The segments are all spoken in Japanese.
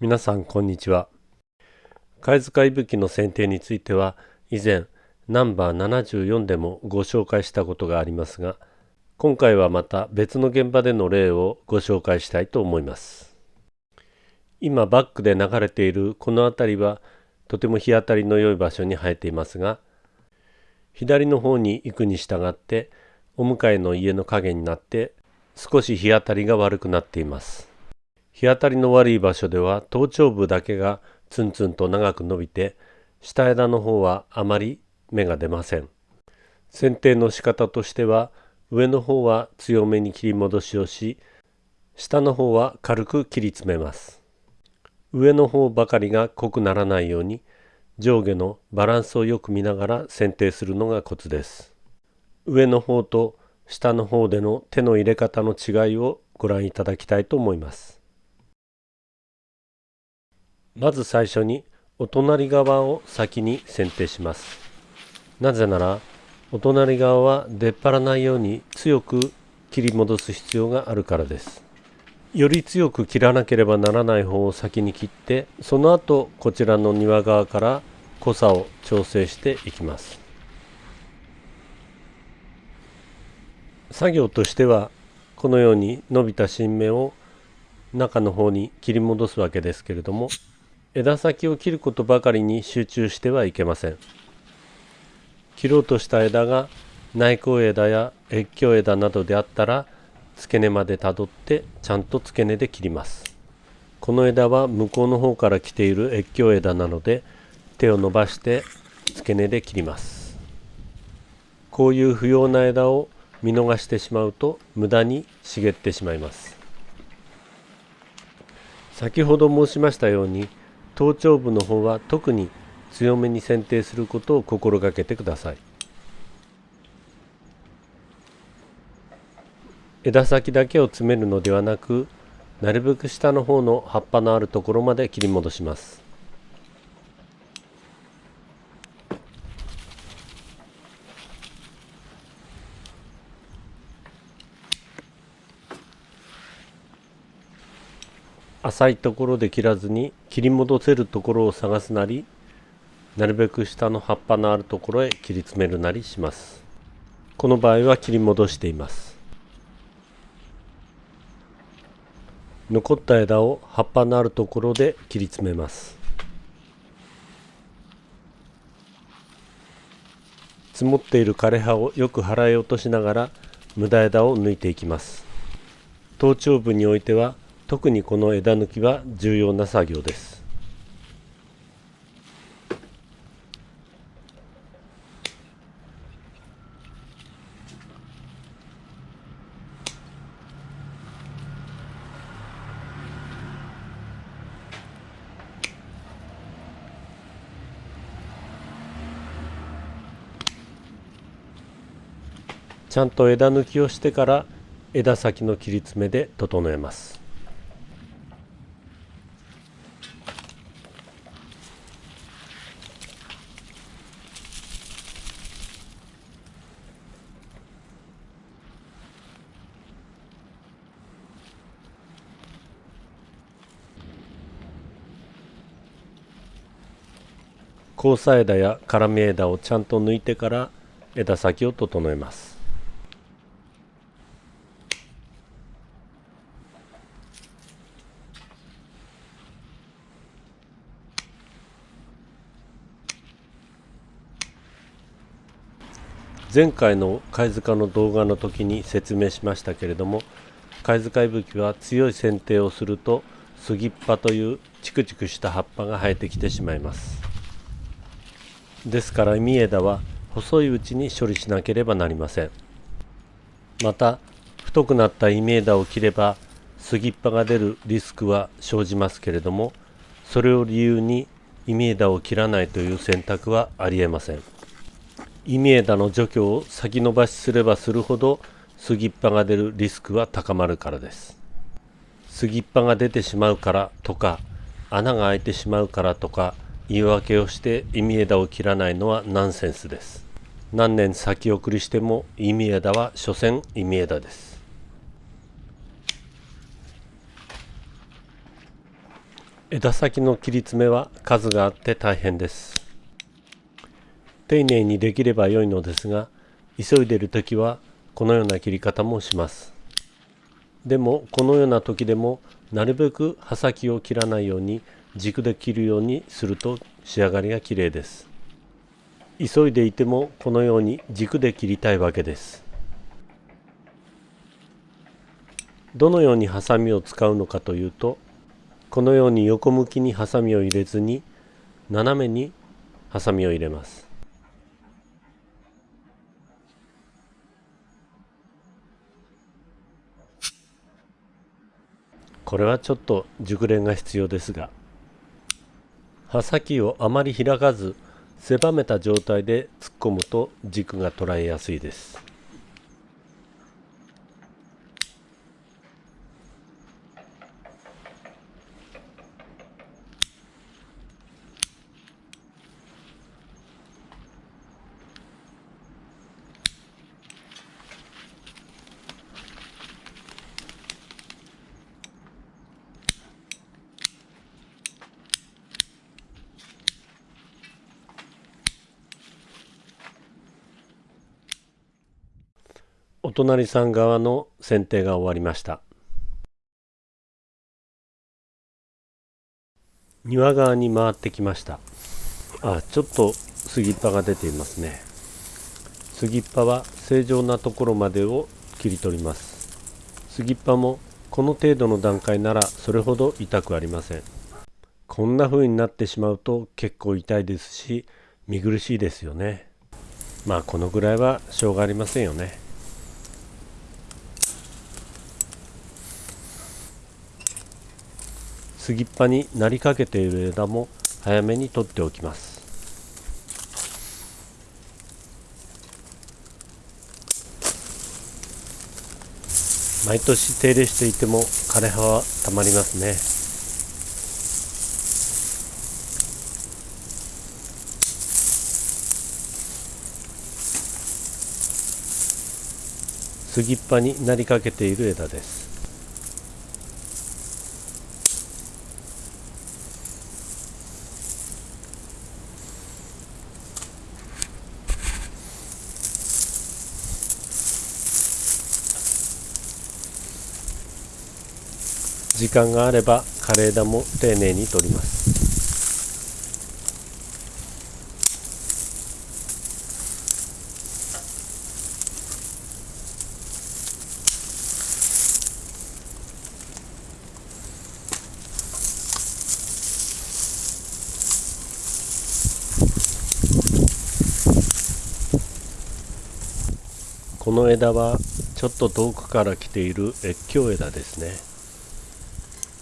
皆さんこんにちは。貝塚いぶきの剪定については以前ナンバー74でもご紹介したことがありますが今回はまた別の現場での例をご紹介したいと思います。今バックで流れているこの辺りはとても日当たりの良い場所に生えていますが左の方に行くに従ってお向かいの家の影になって少し日当たりが悪くなっています。日当たりの悪い場所では頭頂部だけがツンツンと長く伸びて下枝の方はあまり芽が出ません。剪定の仕方としては上の方は強めに切り戻しをし下の方は軽く切り詰めます。上の方ばかりが濃くならないように上下のバランスをよく見ながら剪定するのがコツです。上の方と下の方での手の入れ方の違いをご覧いただきたいと思います。まず最初にお隣側を先に剪定します。なぜならお隣側は出っ張らないように強く切り戻す必要があるからです。より強く切らなければならない方を先に切ってその後こちらの庭側から濃さを調整していきます。作業としてはこのように伸びた新芽を中の方に切り戻すわけですけれども枝先を切ることばかりに集中してはいけません。切ろうとした枝が内向枝や越境枝などであったら付け根までたどってちゃんと付け根で切ります。この枝は向こうの方から来ている越境枝なので手を伸ばして付け根で切ります。こういう不要な枝を見逃してしまうと無駄に茂ってしまいます。先ほど申しましたように頭頂部の方は特に強めに剪定することを心がけてください。枝先だけを詰めるのではなくなるべく下の方の葉っぱのあるところまで切り戻します。浅いところで切らずに切り戻せるところを探すなりなるべく下の葉っぱのあるところへ切り詰めるなりします。この場合は切り戻しています。残った枝を葉っぱのあるところで切り詰めます。積もっている枯れ葉をよく払い落としながら無駄枝を抜いていきます。頭頂部においては特にこの枝抜きは重要な作業です。ちゃんと枝抜きをしてから枝先の切り詰めで整えます。交差枝や絡み枝をちゃんと抜いてから枝先を整えます。前回の貝塚の動画の時に説明しましたけれども貝塚いぶきは強い剪定をすると杉っ葉というチクチクした葉っぱが生えてきてしまいます。ですから実枝は細いうちに処理しなければなりません。また太くなった稲枝を切れば杉っ葉が出るリスクは生じますけれどもそれを理由に稲枝を切らないという選択はありえません。稲枝の除去を先延ばしすればするほど杉っ葉が出るリスクは高まるからです。杉っ葉が出てしまうからとか穴が開いてしまうからとか言い訳をして意味枝を切らないのはナンセンスです。何年先送りしても意味枝は所詮意味枝です。枝先の切り詰めは数があって大変です。丁寧にできれば良いのですが急いでる時はこのような切り方もします。でもこのような時でもなるべく刃先を切らないように軸で切るようにすると仕上がりが綺麗です。急いでいてもこのように軸で切りたいわけです。どのようにハサミを使うのかというとこのように横向きにハサミを入れずに斜めにハサミを入れます。これはちょっと熟練が必要ですが刃先をあまり開かず狭めた状態で突っ込むと軸が捉えやすいです。お隣さん側の剪定が終わりました。庭側に回ってきました。あちょっと杉っ葉が出ていますね。杉っ葉は正常なところまでを切り取ります。杉っ葉もこの程度の段階ならそれほど痛くありません。こんな風になってしまうと結構痛いですし見苦しいですよね。まあこのぐらいはしょうがありませんよね。杉っ葉になりかけている枝も早めに取っておきます。毎年手入れしていても枯れ葉はたまりますね。杉っ葉になりかけている枝です。時間があれば枯れ枝も丁寧に取ります。この枝はちょっと遠くから来ている越境枝ですね。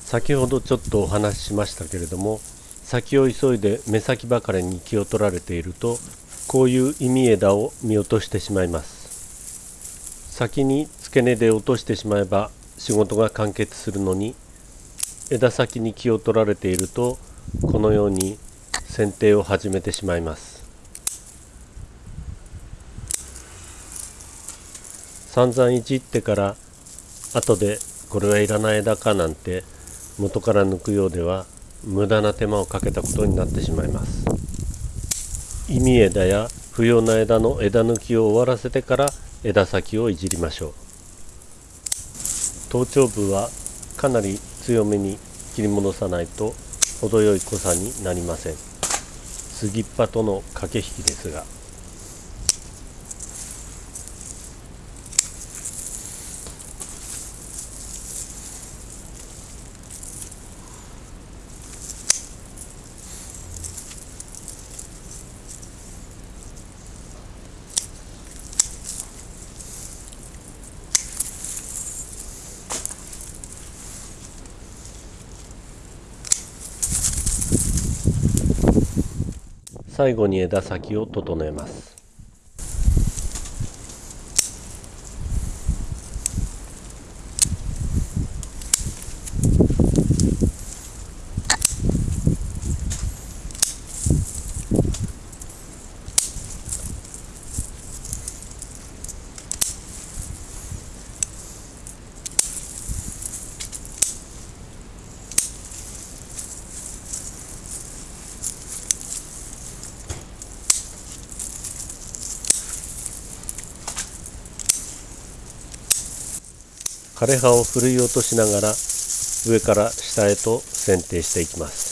先ほどちょっとお話ししましたけれども先を急いで目先ばかりに気を取られているとこういう意味枝を見落としてしまいます。先に付け根で落としてしまえば仕事が完結するのに枝先に気を取られているとこのように剪定を始めてしまいます。散々いじってから後でこれはいらない枝かなんて元から抜くようでは無駄な手間をかけたことになってしまいます。意味枝や不要な枝の枝抜きを終わらせてから枝先をいじりましょう。頭頂部はかなり強めに切り戻さないと程よい濃さになりません。杉っ葉との駆け引きですが。最後に枝先を整えます。枯葉をふるい落としながら上から下へと剪定していきます。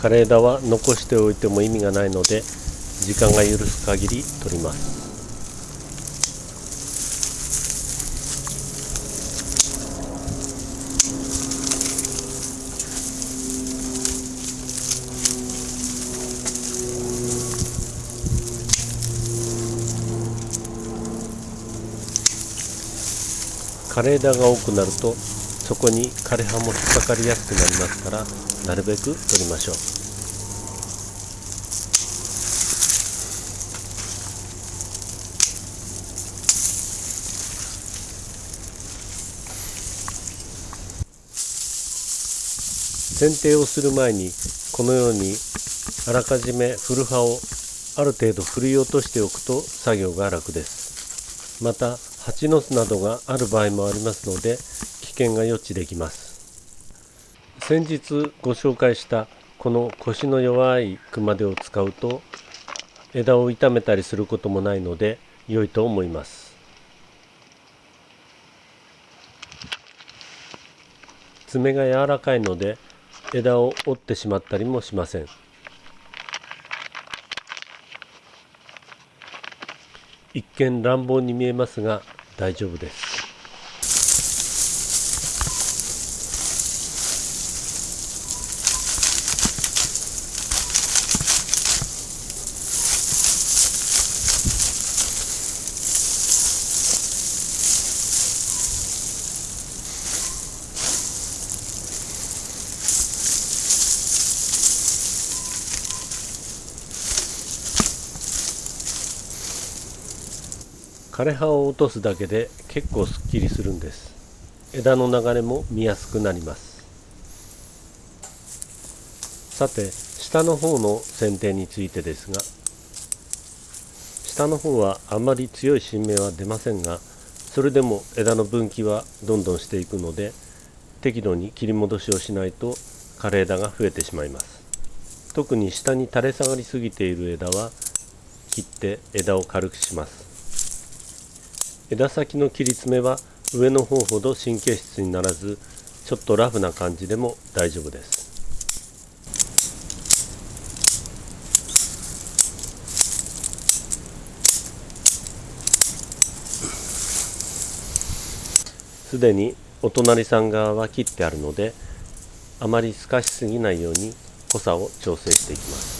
枯れ枝は残しておいても意味がないので時間が許す限り取ります。枯れ枝が多くなるとそこに枯葉も引っかかりやすくなりますからなるべく取りましょう。剪定をする前にこのようにあらかじめ古葉をある程度ふるい落としておくと作業が楽です。また蜂の巣などがある場合もありますので危険が予知できます。先日ご紹介したこの腰の弱い熊手を使うと枝を傷めたりすることもないので良いと思います。爪が柔らかいので枝を折ってしまったりもしません。一見乱暴に見えますが大丈夫です。枯葉を落とすだけで結構すっきりするんです。枝の流れも見やすくなります。さて下の方の剪定についてですが下の方はあまり強い新芽は出ませんがそれでも枝の分岐はどんどんしていくので適度に切り戻しをしないと枯れ枝が増えてしまいます。特に下に垂れ下がりすぎている枝は切って枝を軽くします。枝先の切り詰めは上の方ほど神経質にならずちょっとラフな感じでも大丈夫です。すでにお隣さん側は切ってあるのであまり透かしすぎないように濃さを調整していきます。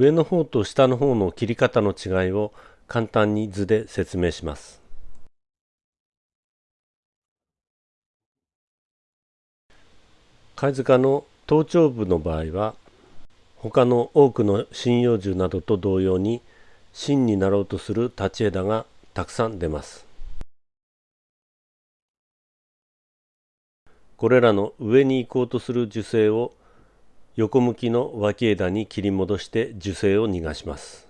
上の方と下の方の切り方の違いを簡単に図で説明します。貝塚の頭頂部の場合は他の多くの針葉樹などと同様に芯になろうとする立ち枝がたくさん出ます。これらの上に行こうとする樹勢を横向きの脇枝に切り戻して樹勢を逃がします。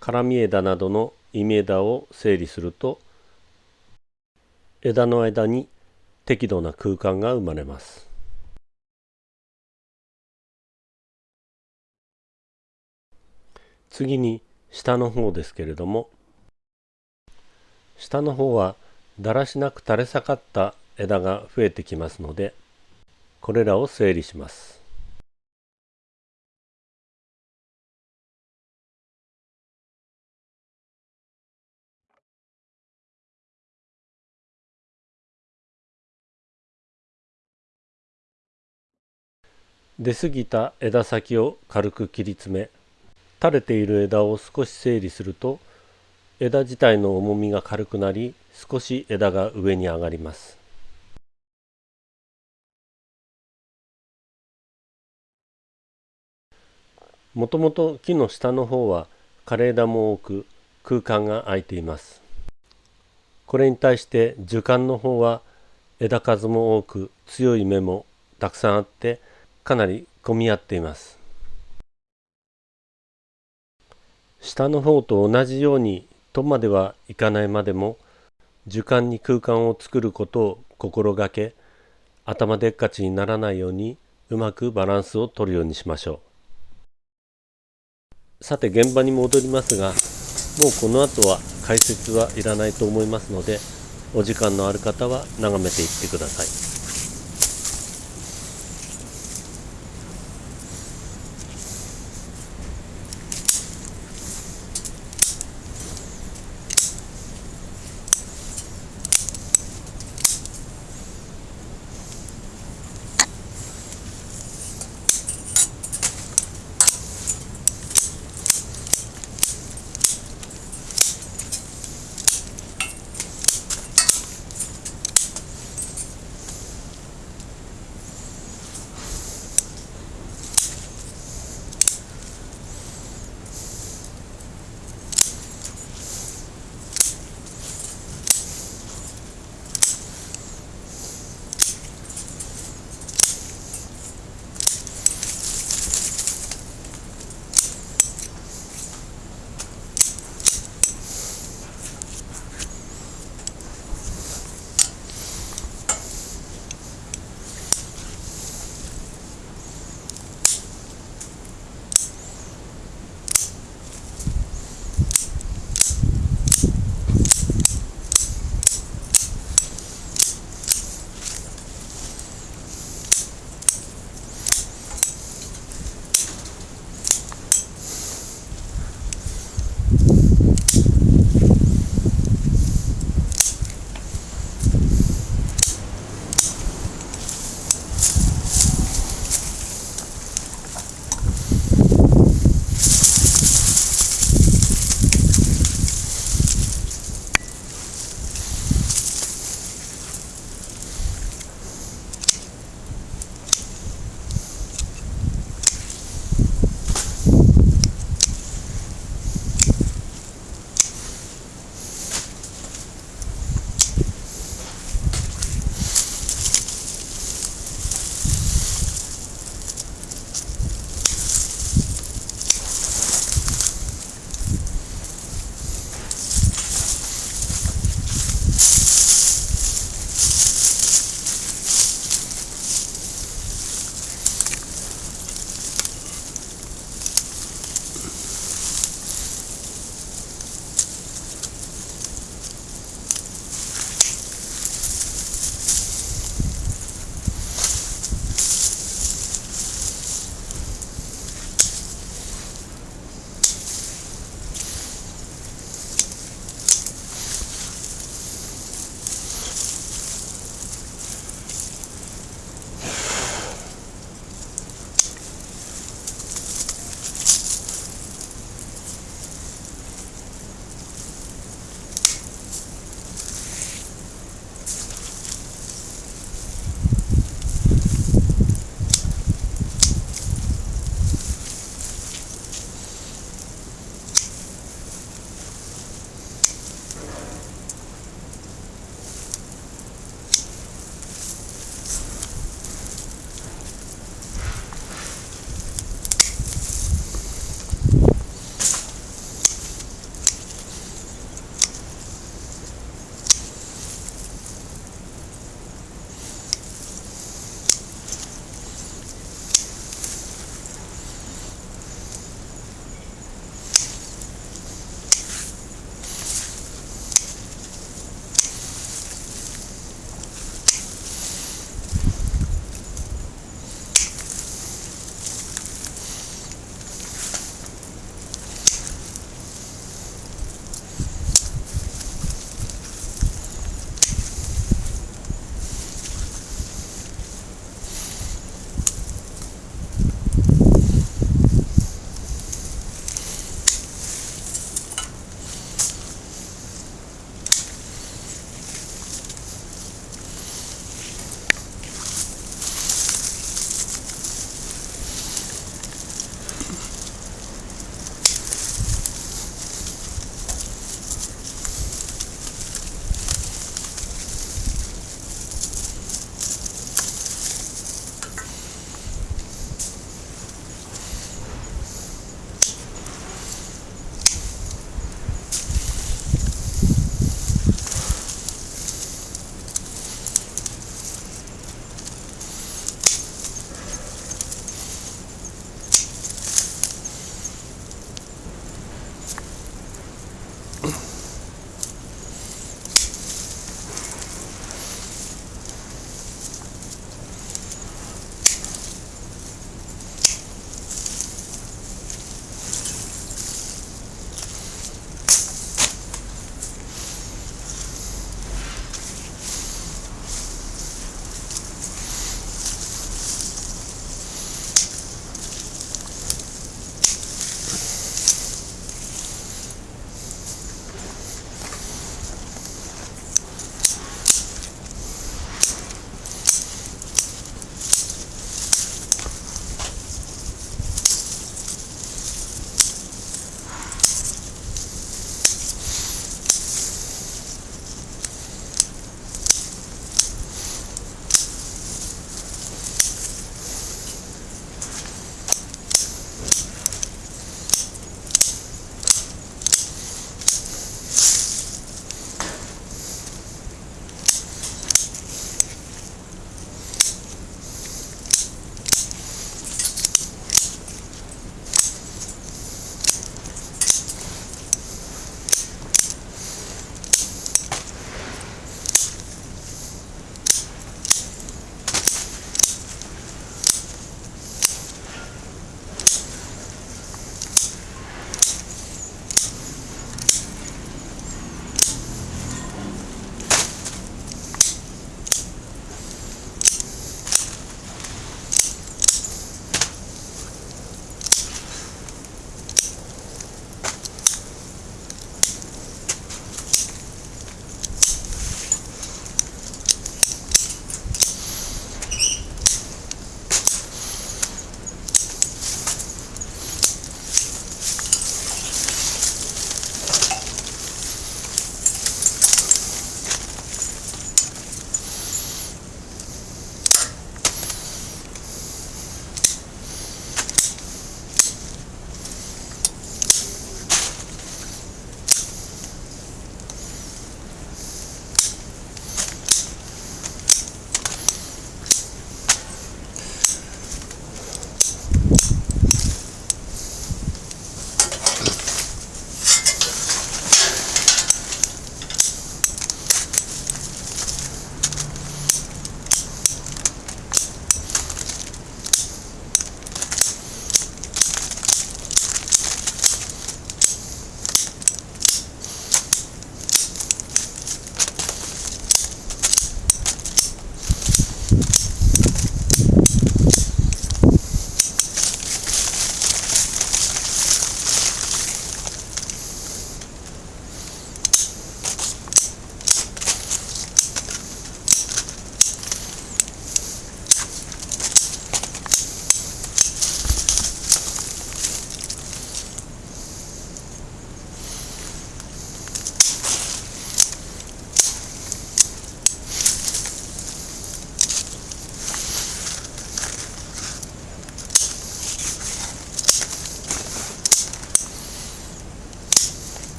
絡み枝などの忌み枝を整理すると枝の間に適度な空間が生まれます。次に下の方ですけれども下の方はだらしなく垂れ下がった枝が増えてきますのでこれらを整理します。出過ぎた枝先を軽く切り詰め垂れている枝を少し整理すると枝自体の重みが軽くなり少し枝が上に上がります。もともと木の下の方は枯れ枝も多く空間が空いています。これに対して樹幹の方は枝数も多く強い芽もたくさんあってかなり混み合っています。下の方と同じようにとまではいかないまでも樹幹に空間を作ることを心がけ頭でっかちにならないようにうまくバランスを取るようにしましょうさて現場に戻りますがもうこの後は解説はいらないと思いますのでお時間のある方は眺めていってください。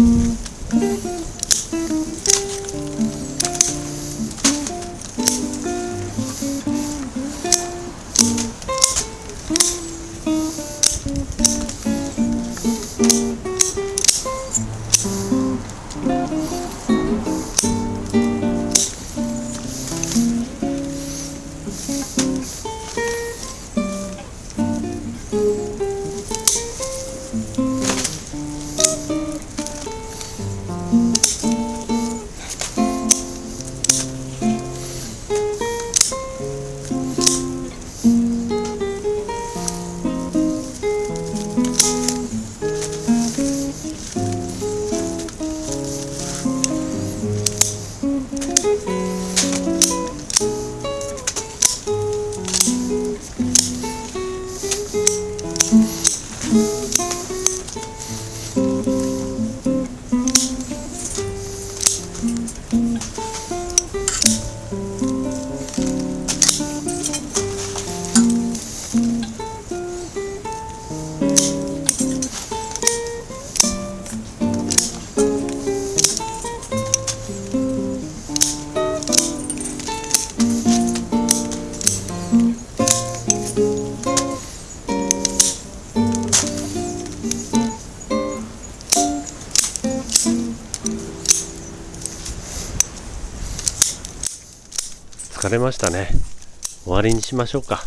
Mm-hmm. れましたね。終わりにしましょうか。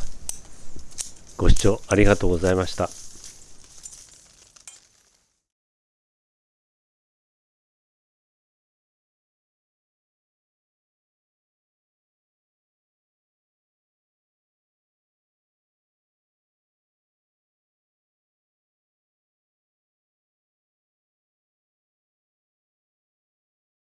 ご視聴ありがとうございました。